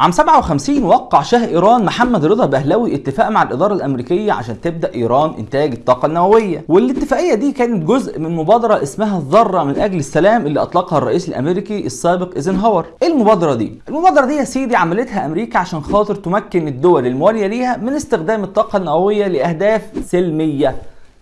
عام 57 وقع شاه إيران محمد رضا بهلوي اتفاق مع الإدارة الأمريكية عشان تبدأ إيران إنتاج الطاقة النووية. والاتفاقية دي كانت جزء من مبادرة اسمها الذرة من أجل السلام اللي أطلقها الرئيس الأمريكي السابق إيزنهاور. إيه المبادرة دي؟ المبادرة دي يا سيدي عملتها أمريكا عشان خاطر تمكن الدول الموالية ليها من استخدام الطاقة النووية لأهداف سلمية.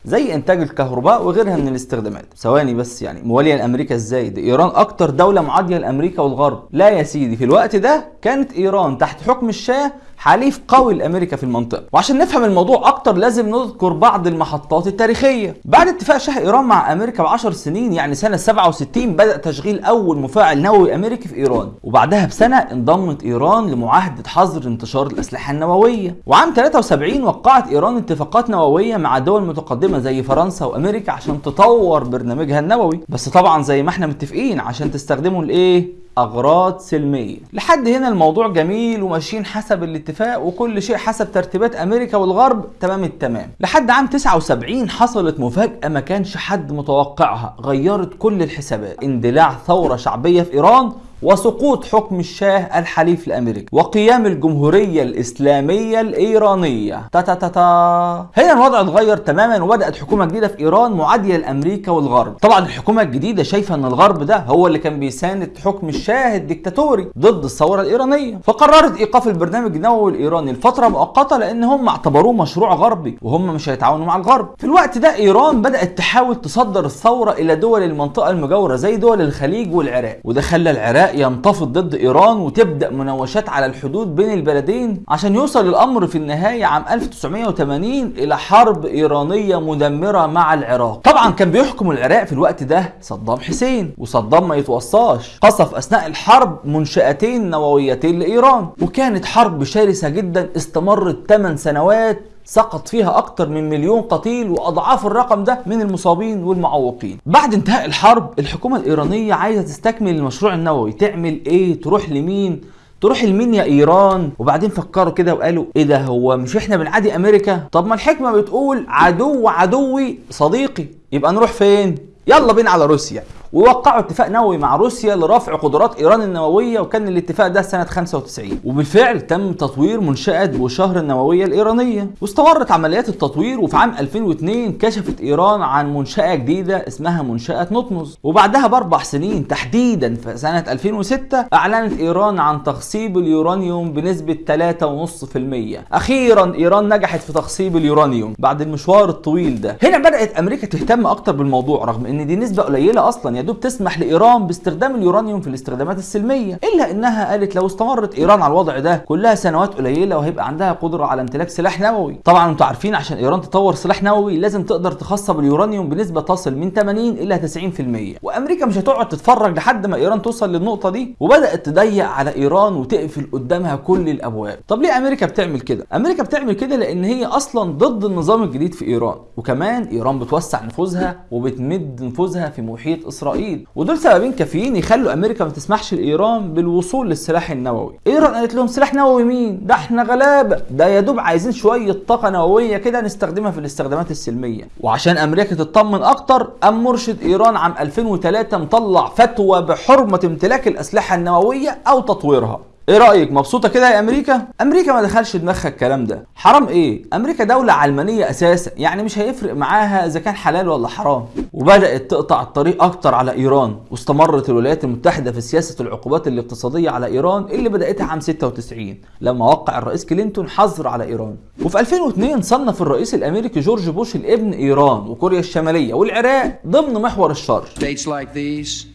زي إنتاج الكهرباء وغيرها من الاستخدامات ثواني بس يعني مواليه لأمريكا إزاي؟ ده إيران أكتر دولة معادية لأمريكا والغرب. لا يا سيدي في الوقت ده كانت إيران تحت حكم الشاه حليف قوي لأمريكا في المنطقة. وعشان نفهم الموضوع أكتر لازم نذكر بعض المحطات التاريخية. بعد اتفاق شاه إيران مع أمريكا ب 10 سنين يعني سنة 67 بدأ تشغيل أول مفاعل نووي أمريكي في إيران. وبعدها بسنة انضمت إيران لمعاهدة حظر انتشار الأسلحة النووية. وعام 73 وقعت إيران اتفاقات نووية مع دول متقدمة زي فرنسا وأمريكا عشان تطور برنامجها النووي. بس طبعا زي ما إحنا متفقين عشان تستخدمه لإيه؟ أغراض سلمية. لحد هنا الموضوع جميل وماشيين حسب الاتفاق وكل شيء حسب ترتيبات أمريكا والغرب. تمام التمام. لحد عام 79 حصلت مفاجأة ما كانش حد متوقعها. غيرت كل الحسابات. اندلاع ثورة شعبية في إيران وسقوط حكم الشاه الحليف لامريكا وقيام الجمهورية الإسلامية الإيرانية. تا تا تا تا. هنا الوضع اتغير تماما وبدأت حكومة جديدة في إيران معادية لأمريكا والغرب. طبعا الحكومة الجديدة شايفة إن الغرب ده هو اللي كان بيساند حكم الشاه الدكتاتوري ضد الثورة الإيرانية. فقررت إيقاف البرنامج النووي الإيراني لفترة مؤقتة لأن هم اعتبروه مشروع غربي وهم مش هيتعاونوا مع الغرب. في الوقت ده إيران بدأت تحاول تصدر الثورة إلى دول المنطقة المجاورة زي دول الخليج والعراق وده خلى العراق ينتفض ضد إيران وتبدأ مناوشات على الحدود بين البلدين عشان يوصل الأمر في النهاية عام 1980 إلى حرب إيرانية مدمرة مع العراق. طبعا كان بيحكم العراق في الوقت ده صدام حسين وصدام ما يتوصاش. قصف أثناء الحرب منشآتين نوويتين لإيران وكانت حرب شرسة جدا استمرت 8 سنوات سقط فيها أكتر من مليون قتيل وأضعاف الرقم ده من المصابين والمعوقين. بعد انتهاء الحرب الحكومة الإيرانية عايزة تستكمل المشروع النووي. تعمل إيه؟ تروح لمين؟ تروح لمين يا إيران؟ وبعدين فكروا كده وقالوا إيه ده هو مش إحنا بنعادي أمريكا؟ طب ما الحكمة بتقول عدو عدوي صديقي يبقى نروح فين؟ يلا بينا على روسيا. ووقعوا اتفاق نووي مع روسيا لرفع قدرات إيران النووية وكان الاتفاق ده سنة 95 وبالفعل تم تطوير منشأة بوشهر النووية الإيرانية. واستمرت عمليات التطوير وفي عام 2002 كشفت إيران عن منشأة جديدة اسمها منشأة نطنز وبعدها بأربع سنين تحديدا في سنة 2006 أعلنت إيران عن تخصيب اليورانيوم بنسبة 3.5% أخيرا إيران نجحت في تخصيب اليورانيوم بعد المشوار الطويل ده. هنا بدأت أمريكا تهتم أكتر بالموضوع رغم إن دي نسبة قليلة أصلا يا دوب تسمح لإيران باستخدام اليورانيوم في الاستخدامات السلمية إلا إنها قالت لو استمرت إيران على الوضع ده كلها سنوات قليلة وهيبقى عندها قدرة على امتلاك سلاح نووي. طبعا أنتوا عارفين عشان إيران تطور سلاح نووي لازم تقدر تخصب اليورانيوم بنسبة تصل من 80 إلى 90% وأمريكا مش هتقعد تتفرج لحد ما إيران توصل للنقطة دي؟ وبدأت تضيق على إيران وتقفل قدامها كل الأبواب. طب ليه أمريكا بتعمل كده؟ أمريكا بتعمل كده لأن هي أصلا ضد النظام الجديد في إيران. وكمان إيران بتوسع نفوذها وبتمد نفوذها في محيط إسرائيل. ودول سببين كافيين يخلوا أمريكا ما تسمحش لإيران بالوصول للسلاح النووي. إيران قالت لهم سلاح نووي مين؟ ده إحنا غلابة. ده يا دوب عايزين شوية طاقة نووية كده نستخدمها في الاستخدامات السلمية. وعشان أمريكا تطمن أكتر قام مرشد إيران عام 2003 مطلع فتوى بحرمة امتلاك الأسلحة النووية أو تطويرها. إيه رأيك؟ مبسوطة كده يا أمريكا؟ أمريكا ما دخلش دماغها الكلام ده. حرام إيه؟ أمريكا دولة علمانية أساسا يعني مش هيفرق معاها إذا كان حلال ولا حرام. وبدأت تقطع الطريق أكتر على إيران واستمرت الولايات المتحدة في سياسة العقوبات الاقتصادية على إيران اللي بدأتها عام 96 لما وقع الرئيس كلينتون حظر على إيران. وفي 2002 صنف الرئيس الأمريكي جورج بوش الابن إيران وكوريا الشمالية والعراق ضمن محور الشر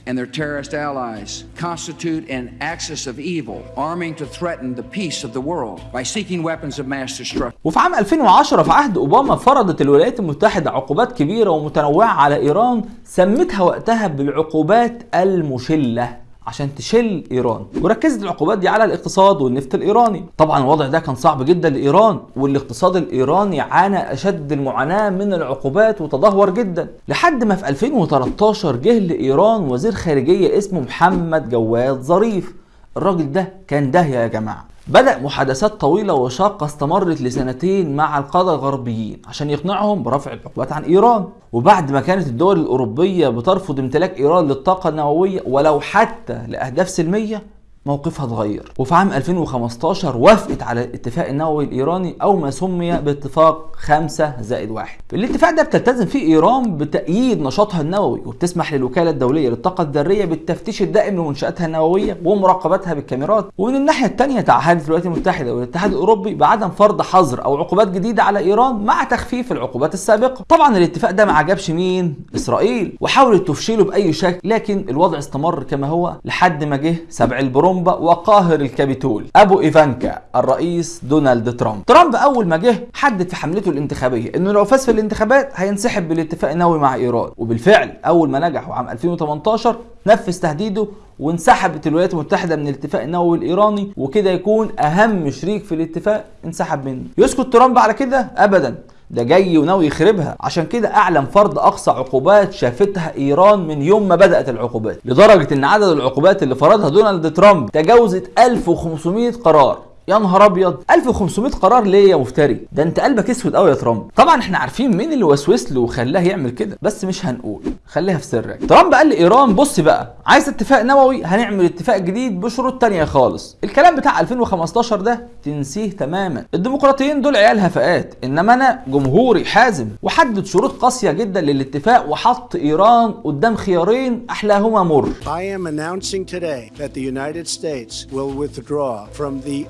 and their terrorist allies constitute an axis of evil, arming to threaten the peace of the world by seeking weapons of mass destruction. وفي عام 2010 في عهد اوباما فرضت الولايات المتحده عقوبات كبيره ومتنوعه على ايران سمتها وقتها بالعقوبات المشله عشان تشل إيران. وركزت العقوبات دي على الاقتصاد والنفط الإيراني. طبعا الوضع ده كان صعب جدا لإيران والاقتصاد الإيراني عانى أشد المعاناة من العقوبات وتدهور جدا. لحد ما في 2013 جه لإيران وزير خارجية اسمه محمد جواد ظريف. الراجل ده كان داهيه يا جماعة. بدأ محادثات طويلة وشاقة استمرت لسنتين مع القادة الغربيين عشان يقنعهم برفع العقوبات عن إيران. وبعد ما كانت الدول الأوروبية بترفض امتلاك إيران للطاقة النووية ولو حتى لأهداف سلمية موقفها اتغير. وفي عام 2015 وافقت على الاتفاق النووي الإيراني أو ما سمي باتفاق 5 زائد 1 الاتفاق ده بتلتزم فيه إيران بتأييد نشاطها النووي وبتسمح للوكالة الدولية للطاقة الذرية بالتفتيش الدائم لمنشآتها النووية ومراقبتها بالكاميرات. ومن الناحية الثانية تعهدت الولايات المتحده والاتحاد الأوروبي بعدم فرض حظر أو عقوبات جديدة على إيران مع تخفيف العقوبات السابقة. طبعا الاتفاق ده ما عجبش مين؟ إسرائيل. وحاولت تفشله بأي شكل لكن الوضع استمر كما هو لحد ما جه سبع البرومبا وقاهر الكابيتول. أبو إيفانكا الرئيس دونالد ترامب. ترامب أول ما جه حدد في حملته الانتخابية إنه لو فاز في الانتخابات هينسحب بالاتفاق النووي مع إيران. وبالفعل أول ما نجح وعام 2018 نفذ تهديده وانسحبت الولايات المتحدة من الاتفاق النووي الإيراني وكده يكون أهم شريك في الاتفاق انسحب منه. يسكت ترامب على كده؟ ابدا. ده جاي وناوي يخربها. عشان كده أعلن فرض أقصى عقوبات شافتها إيران من يوم ما بدأت العقوبات. لدرجة إن عدد العقوبات اللي فرضها دونالد ترامب تجاوزت 1500 قرار. يا نهار أبيض. 1500 قرار ليه يا مفتري. ده أنت قلبك أسود قوي يا ترامب. طبعا إحنا عارفين مين اللي وسوس له وخلاه يعمل كده بس مش هنقول. خليها في سرك. ترامب قال لايران بص بقى عايز اتفاق نووي؟ هنعمل اتفاق جديد بشروط تانية خالص. الكلام بتاع 2015 ده تنسيه تماما. الديمقراطيين دول عيال هفاءات. إنما أنا جمهوري حازم. وحدد شروط قاسية جدا للاتفاق وحط إيران قدام خيارين أحلاهما مر. I am announcing today that the United States will withdraw from the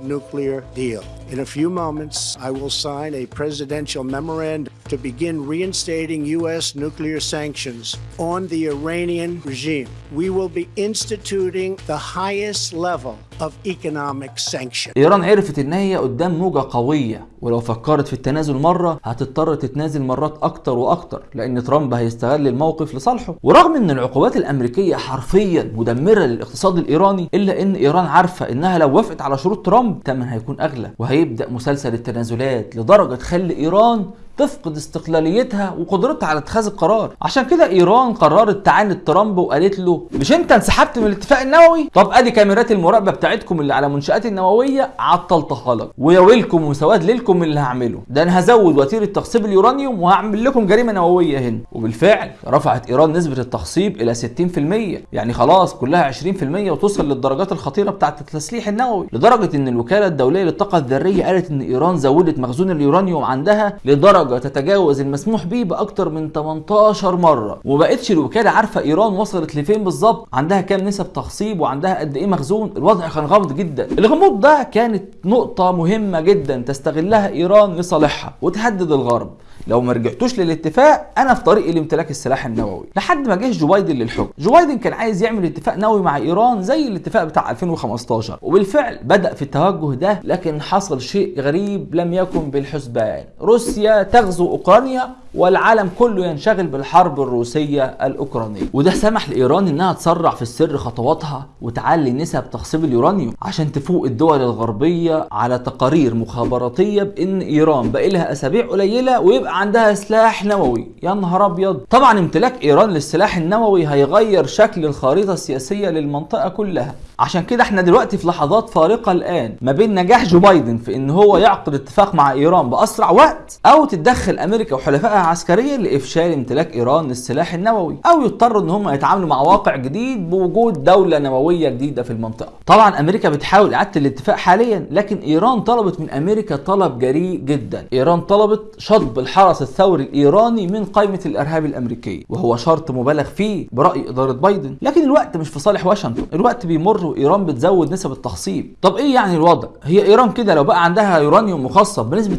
nuclear deal. In a few moments, I will sign a presidential memorandum to begin reinstating U.S. nuclear sanctions on the Iranian regime. We will be instituting the highest level of economic sanction. إيران عرفت إن هي قدام موجة قوية ولو فكرت في التنازل مرة هتضطر تتنازل مرات أكتر وأكتر لأن ترامب هيستغل الموقف لصالحه ورغم إن العقوبات الأمريكية حرفيا مدمرة للاقتصاد الإيراني إلا إن إيران عارفة إنها لو وافقت على شروط ترامب تمن هيكون أغلى وهيبدأ مسلسل التنازلات لدرجة تخلي إيران تفقد استقلاليتها وقدرتها على اتخاذ القرار. عشان كده إيران قررت تعاند ترامب وقالت له مش أنت انسحبت من الاتفاق النووي؟ طب أدي كاميرات المراقبة بتاعتكم اللي على منشآت النووية عطلتها لك. ويا ويلكم وسواد ليلكم اللي هعمله. ده أنا هزود وتيرة تخصيب اليورانيوم وهعمل لكم جريمة نووية هنا. وبالفعل رفعت إيران نسبة التخصيب إلى 60% يعني خلاص كلها 20% وتوصل للدرجات الخطيرة بتاعة التسليح النووي. لدرجة إن الوكالة الدولية للطاقة الذرية قالت إن إيران زودت مخزون اليورانيوم عندها لدرجة تتجاوز المسموح به بأكتر من 18 مرة. وبقتش الوكالة عارفة إيران وصلت لفين بالظبط؟ عندها كام نسب تخصيب وعندها قد إيه مخزون؟ الوضع كان غامض جدا. الغموض ده كانت نقطة مهمة جدا تستغلها إيران لصالحها وتهدد الغرب. لو ما رجعتوش للاتفاق أنا في طريقي لامتلاك السلاح النووي. لحد ما جه جو بايدن للحكم. جو بايدن كان عايز يعمل اتفاق نووي مع إيران زي الاتفاق بتاع 2015 وبالفعل بدأ في التوجه ده لكن حصل شيء غريب لم يكن بالحسبان. روسيا تغزو أوكرانيا والعالم كله ينشغل بالحرب الروسية الأوكرانية. وده سمح لإيران إنها تسرع في السر خطواتها وتعلي نسب تخصيب اليورانيوم عشان تفوق الدول الغربية على تقارير مخابراتية بإن إيران باقي لها أسابيع قليلة ويبقى عندها سلاح نووي. يا نهار أبيض. طبعا امتلاك إيران للسلاح النووي هيغير شكل الخريطة السياسية للمنطقة كلها. عشان كده إحنا دلوقتي في لحظات فارقة الآن ما بين نجاح جو بايدن في إن هو يعقد اتفاق مع إيران بأسرع وقت أو تتدخل أمريكا وحلفائها عسكريا لإفشال امتلاك إيران للسلاح النووي أو يضطروا إن هم يتعاملوا مع واقع جديد بوجود دولة نووية جديدة في المنطقة. طبعا أمريكا بتحاول إعادة الاتفاق حاليا لكن إيران طلبت من أمريكا طلب جريء جدا. إيران طلبت شطب الحرس الثوري الإيراني من قائمة الإرهاب الأمريكية وهو شرط مبالغ فيه برأي إدارة بايدن. لكن الوقت مش في صالح واشنطن الوقت بيمر وإيران بتزود نسب التخصيب. طب إيه يعني الوضع؟ هي إيران كده لو بقى عندها يورانيوم مخصب بنسبة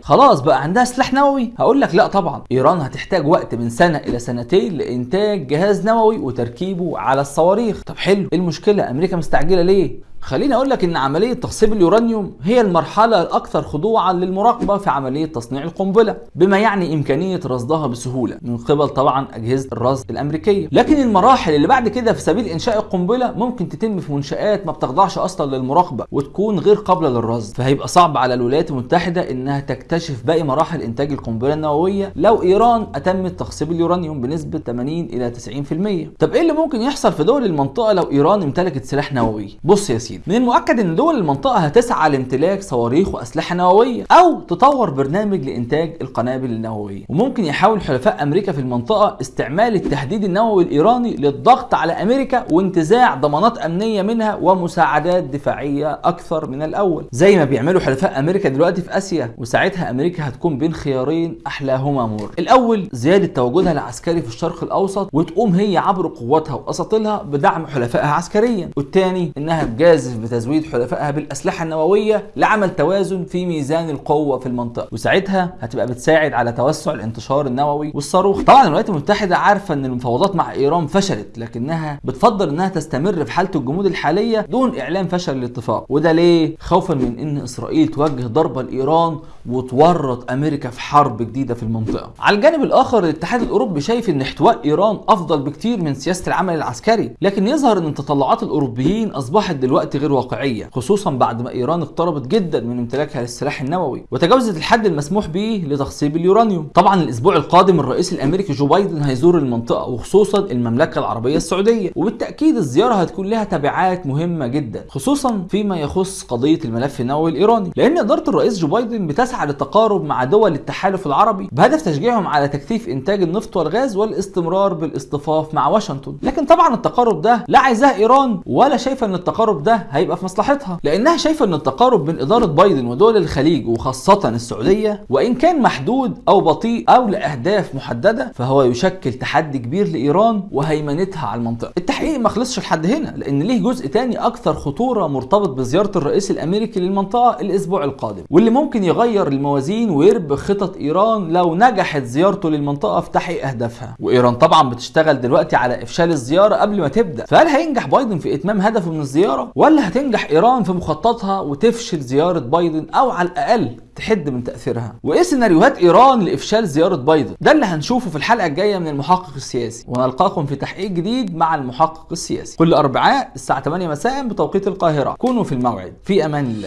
90% خلاص بقى عندها سلاح نووي. هقول لك لا طبعا. إيران هتحتاج وقت من سنة إلى سنتين لإنتاج جهاز نووي وتركيبه على الصواريخ. طب حلو. إيه المشكلة؟ أمريكا مستعجلة ليه؟ خليني أقول لك إن عملية تخصيب اليورانيوم هي المرحلة الأكثر خضوعا للمراقبة في عملية تصنيع القنبلة بما يعني إمكانية رصدها بسهولة من قبل طبعا أجهزة الرصد الأمريكية. لكن المراحل اللي بعد كده في سبيل إنشاء القنبلة ممكن تتم في منشآت ما بتخضعش أصلا للمراقبة وتكون غير قابلة للرصد. فهيبقى صعب على الولايات المتحدة إنها تكتشف باقي مراحل إنتاج القنبلة النووية لو إيران أتمت تخصيب اليورانيوم بنسبة 80 إلى 90% طب إيه اللي ممكن يحصل في دول المنطقة لو إيران امتلكت سلاح نووي؟ بص يا سيدي 30 من المؤكد إن دول المنطقة هتسعى لامتلاك صواريخ وأسلحة نووية أو تطور برنامج لإنتاج القنابل النووية. وممكن يحاول حلفاء أمريكا في المنطقة استعمال التهديد النووي الإيراني للضغط على أمريكا وانتزاع ضمانات أمنية منها ومساعدات دفاعية أكثر من الأول. زي ما بيعملوا حلفاء أمريكا دلوقتي في آسيا وساعتها أمريكا هتكون بين خيارين أحلاهما مر الأول زيادة تواجدها العسكري في الشرق الأوسط وتقوم هي عبر قواتها واساطيلها بدعم حلفائها عسكريا. والثاني إنها تجازف بتزويد حلفائها بالأسلحة النووية لعمل توازن في ميزان القوة في المنطقة. وساعتها هتبقى بتساعد على توسع الانتشار النووي والصاروخ. طبعا الولايات المتحدة عارفة إن المفاوضات مع إيران فشلت لكنها بتفضل إنها تستمر في حالة الجمود الحالية دون إعلان فشل الاتفاق. وده ليه؟ خوفا من إن إسرائيل توجه ضربه لإيران وتورط أمريكا في حرب جديدة في المنطقة. على الجانب الآخر الاتحاد الأوروبي شايف إن احتواء إيران أفضل بكتير من سياسة العمل العسكري لكن يظهر إن تطلعات الأوروبيين أصبحت دلوقتي غير واقعية خصوصا بعد ما إيران اقتربت جدا من امتلاكها للسلاح النووي وتجاوزت الحد المسموح به لتخصيب اليورانيوم. طبعا الأسبوع القادم الرئيس الأمريكي جو بايدن هيزور المنطقة وخصوصا المملكة العربية السعودية وبالتأكيد الزيارة هتكون لها تبعات مهمة جدا خصوصا فيما يخص قضية الملف النووي الإيراني. لأن إدارة الرئيس جو بايدن بتسعى للتقارب مع دول التحالف العربي بهدف تشجيعهم على تكثيف إنتاج النفط والغاز والاستمرار بالاصطفاف مع واشنطن. لكن طبعا التقارب ده لا عايزاه إيران ولا شايفة إن التقارب ده هيبقى في مصلحتها. لأنها شايفة إن التقارب بين إدارة بايدن ودول الخليج وخاصة السعودية وإن كان محدود أو بطيء أو لأهداف محددة فهو يشكل تحدي كبير لإيران وهيمنتها على المنطقة. التحقيق ما خلصش لحد هنا لأن ليه جزء تاني أكثر خطورة مرتبط بزيارة الرئيس الأمريكي للمنطقة الأسبوع القادم. واللي ممكن يغير الموازين ويربك خطط إيران لو نجحت زيارته للمنطقة في تحقيق أهدافها. وإيران طبعا بتشتغل دلوقتي على إفشال الزيارة قبل ما تبدأ. فهل هينجح بايدن في إتمام هدفه من الزيارة؟ ولا هتنجح إيران في مخططها وتفشل زيارة بايدن أو على الأقل تحد من تأثيرها. وإيه سيناريوهات إيران لإفشال زيارة بايدن؟ ده اللي هنشوفه في الحلقة الجاية من المحقق السياسي. ونلقاكم في تحقيق جديد مع المحقق السياسي. كل أربعاء الساعة 8 مساء بتوقيت القاهرة. كونوا في الموعد. في أمان الله.